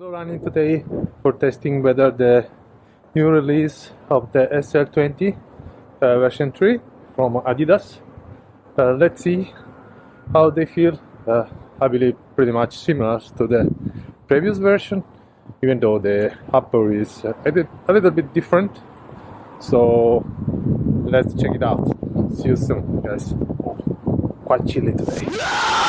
Running today for testing whether the new release of the SL20 uh, version 3 from Adidas. Uh, let's see how they feel. Uh, I believe pretty much similar to the previous version, even though the upper is a, bit, a little bit different. So let's check it out. See you soon, guys. Quite chilly today.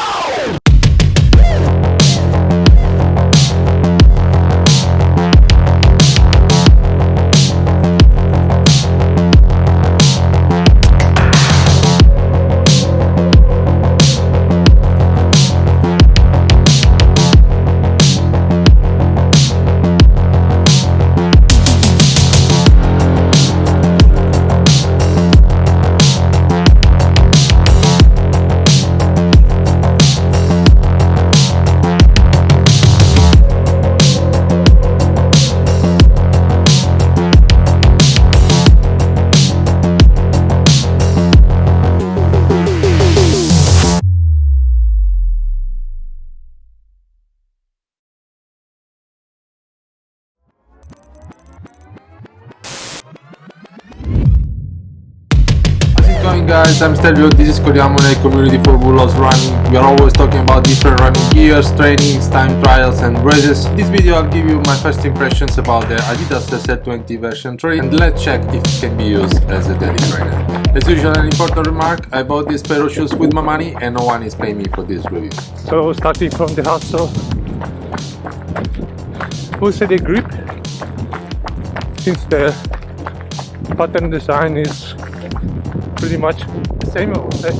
I'm Stelvio, this is Coriamone, community for Bulos Running. We are always talking about different running gears, trainings, time trials and races. This video I'll give you my first impressions about the Adidas SL20 version 3 and let's check if it can be used as a daily trainer. As usual an important remark, I bought this pair of shoes with my money and no one is paying me for this review. So starting from the hustle, said the grip? Since the pattern design is pretty much the same, I would say.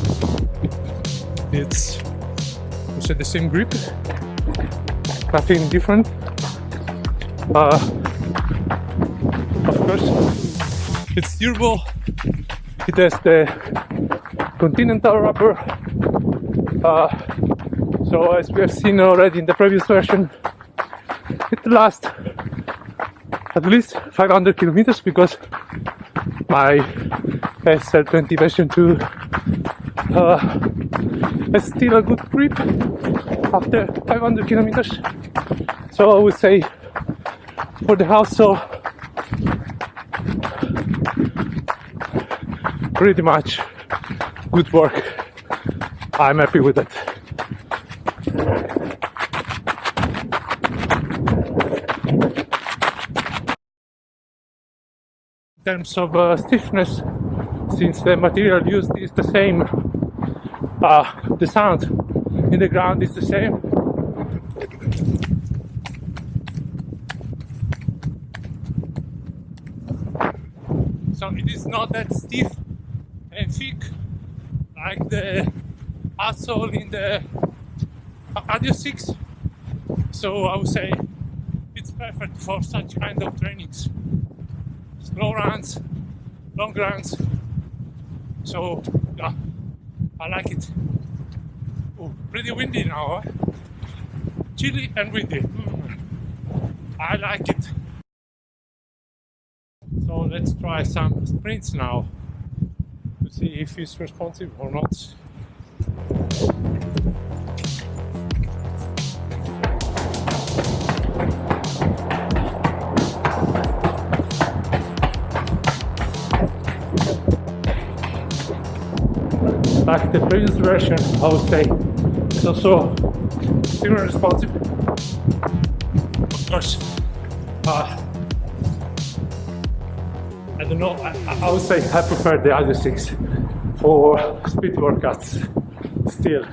It's said the same grip, nothing different. Uh, of course, it's durable. It has the continental rubber. Uh, so as we have seen already in the previous version, it lasts at least 500 kilometers because my SL20 version 2 uh, still a good grip after 500 kilometers. So I would say for the house, so pretty much good work. I'm happy with it. In terms of uh, stiffness, since the material used is the same, uh, the sound in the ground is the same. So it is not that stiff and thick like the outsole in the Adios 6. So I would say it's perfect for such kind of trainings slow runs, long runs. So yeah, I like it. Oh, pretty windy now. Huh? Chilly and windy. Mm. I like it. So let's try some sprints now to see if it's responsive or not. The previous version, I would say it's also similar responsive. Of course, uh, I don't know, I, I would say I prefer the Adios 6 for speed workouts still.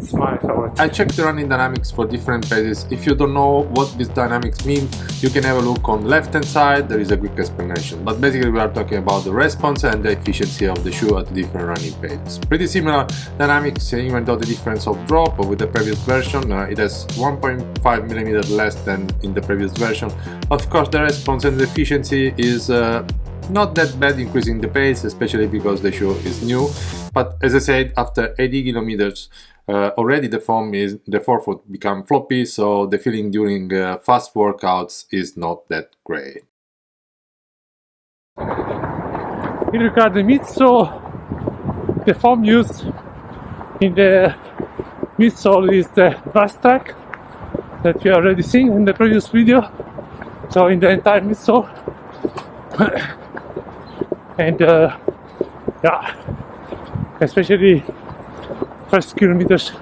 It's my favorite. I checked the running dynamics for different paces. If you don't know what these dynamics mean, you can have a look on the left hand side, there is a quick explanation. But basically we are talking about the response and the efficiency of the shoe at different running paces. Pretty similar dynamics even though the difference of drop with the previous version, uh, it has 1.5 millimeter less than in the previous version. Of course the response and the efficiency is uh, not that bad increasing the pace, especially because the shoe is new. But as I said, after 80 kilometers, uh, already the foam is the forefoot become floppy, so the feeling during uh, fast workouts is not that great. In regard to midsole, the foam used in the midsole is the Vastrack that you already seen in the previous video. So in the entire midsole. and uh, yeah, especially first kilometers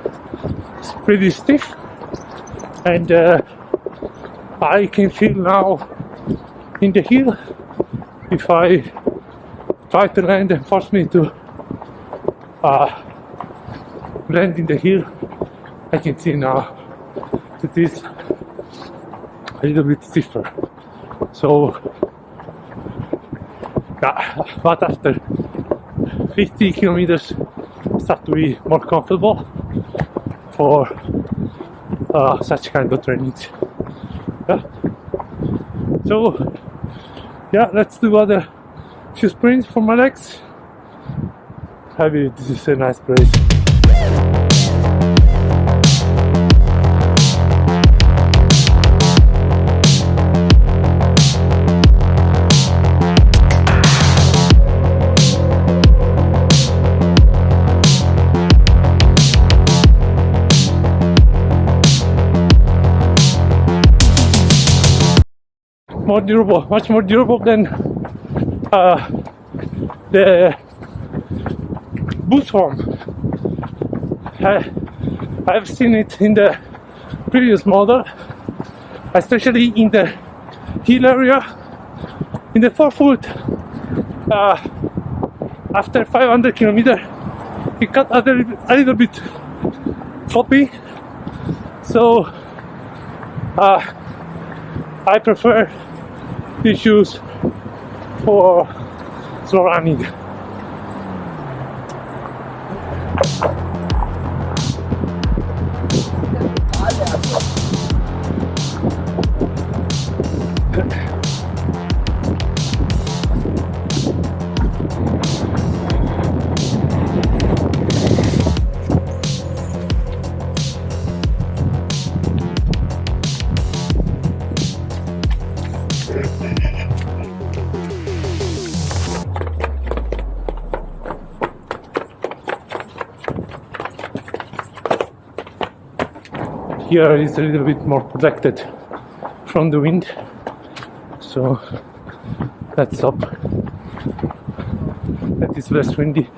it's pretty stiff. And uh, I can feel now in the hill if I try to land and force me to uh, land in the hill. I can see now that it's a little bit stiffer. So yeah, but after 50 kilometers start to be more comfortable for uh, such kind of trainings yeah. so yeah let's do other few sprints for my legs. Maybe this is a nice place more durable, much more durable than uh, the boost form. I, I've seen it in the previous model, especially in the hill area. In the forefoot, uh, after 500 kilometer, it got a little, a little bit floppy. So uh, I prefer shoes for slow running. Here is a little bit more protected from the wind, so let's up. That is less windy.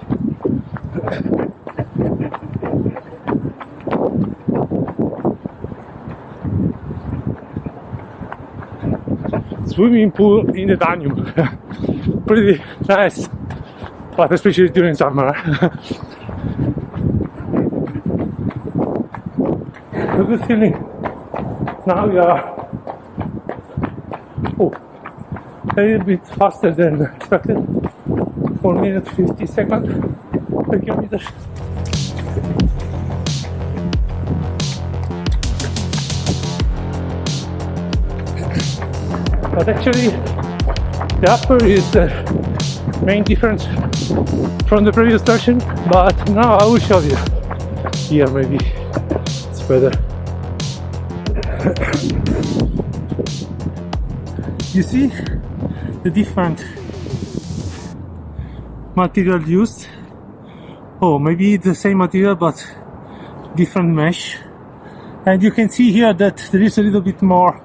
Swimming pool in the Danube. Pretty nice, but especially during summer. a good feeling. Now we are oh, a little bit faster than expected. 4 minutes 50 seconds per kilometer. But actually, the upper is the main difference from the previous version. But now I will show you. Here, maybe it's better. You see the different material used. Oh maybe the same material but different mesh. And you can see here that there is a little bit more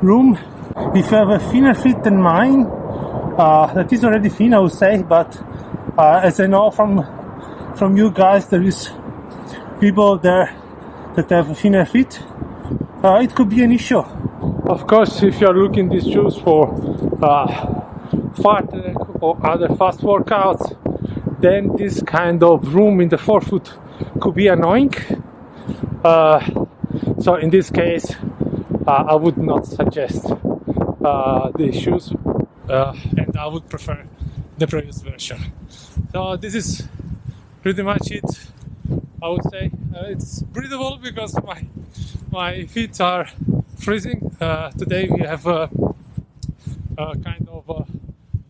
room. If you have a thinner fit than mine uh, that is already thin I would say but uh, as I know from from you guys there is people there that have a thinner fit uh, it could be an issue. Of course, if you are looking these shoes for uh, fat or other fast workouts, then this kind of room in the forefoot could be annoying. Uh, so in this case, uh, I would not suggest uh, these shoes, uh, and I would prefer the previous version. So this is pretty much it. I would say uh, it's breathable because my my feet are freezing. Uh, today we have a, a kind of uh,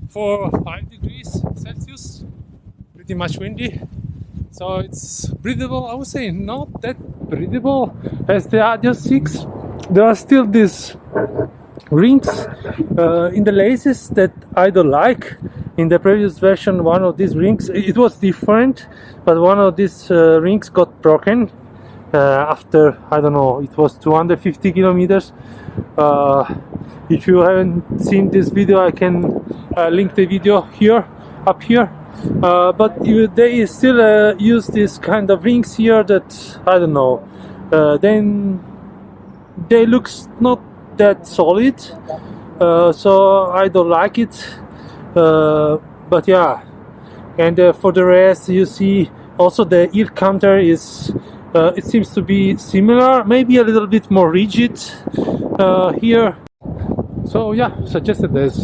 four or five degrees Celsius, pretty much windy. So it's breathable. I would say not that breathable as the Adios 6. There are still these rings uh, in the laces that I don't like. In the previous version, one of these rings it was different, but one of these uh, rings got broken uh, after I don't know it was 250 kilometers. Uh, if you haven't seen this video I can uh, link the video here up here. Uh, but they still uh, use this kind of rings here that I don't know uh, then they looks not that solid. Uh, so I don't like it. Uh, but yeah. And uh, for the rest you see also the ear counter is uh, it seems to be similar maybe a little bit more rigid uh, here so yeah suggested as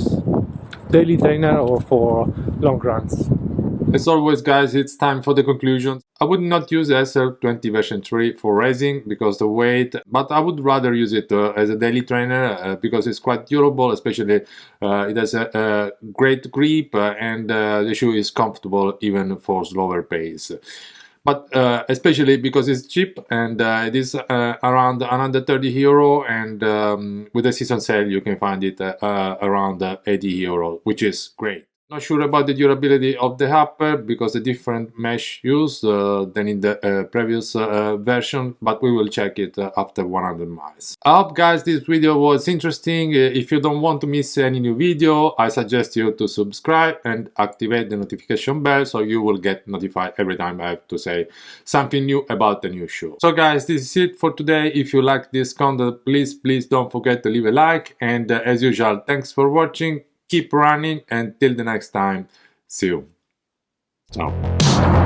daily trainer or for long runs As always guys, it's time for the conclusion. I would not use SL20 version 3 for racing because the weight, but I would rather use it uh, as a daily trainer uh, because it's quite durable, especially uh, it has a, a great grip uh, and uh, the shoe is comfortable even for slower pace. But uh, especially because it's cheap and it is around 130 euro and um, with the season sale you can find it around 80 euro, which is great. Not sure about the durability of the upper because the different mesh used uh, than in the uh, previous uh, version, but we will check it uh, after 100 miles. I hope guys this video was interesting. Uh, if you don't want to miss any new video, I suggest you to subscribe and activate the notification bell so you will get notified every time I have to say something new about the new shoe. So guys, this is it for today. If you like this content, please, please don't forget to leave a like and uh, as usual, thanks for watching keep running and till the next time see you. Ciao